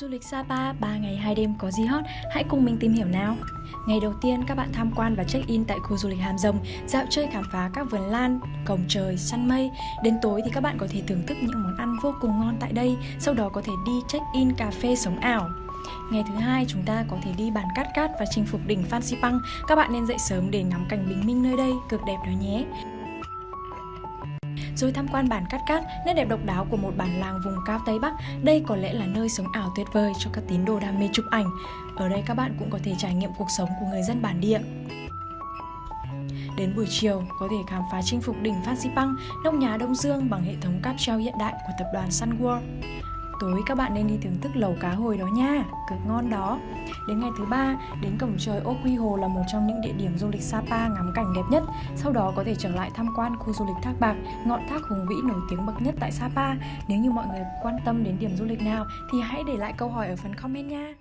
Du lịch Sapa 3 ngày 2 đêm có gì hot? Hãy cùng mình tìm hiểu nào! Ngày đầu tiên các bạn tham quan và check-in tại khu du lịch Hàm Rồng, dạo chơi khám phá các vườn lan, cổng trời, săn mây. Đến tối thì các bạn có thể thưởng thức những món ăn vô cùng ngon tại đây, sau đó có thể đi check-in cà phê sống ảo. Ngày thứ hai chúng ta có thể đi bàn cát cát và chinh phục đỉnh Phan Xipang. Các bạn nên dậy sớm để ngắm cảnh bình minh nơi đây, cực đẹp đó nhé rồi tham quan bản Cát Cát, nét đẹp độc đáo của một bản làng vùng cao Tây Bắc. Đây có lẽ là nơi sống ảo tuyệt vời cho các tín đồ đam mê chụp ảnh. Ở đây các bạn cũng có thể trải nghiệm cuộc sống của người dân bản địa. Đến buổi chiều, có thể khám phá chinh phục đỉnh Phan Xipang, nóc nhà Đông Dương bằng hệ thống cáp treo hiện đại của tập đoàn Sun World. Tối các bạn nên đi thưởng thức lẩu cá hồi đó nha, cực ngon đó. Đến ngày thứ ba, đến cổng trời Ốc Quy Hồ là một trong những địa điểm du lịch Sapa ngắm cảnh đẹp nhất. Sau đó có thể trở lại tham quan khu du lịch Thác Bạc, ngọn thác hùng vĩ nổi tiếng bậc nhất tại Sapa. Nếu như mọi người quan tâm đến điểm du lịch nào thì hãy để lại câu hỏi ở phần comment nha.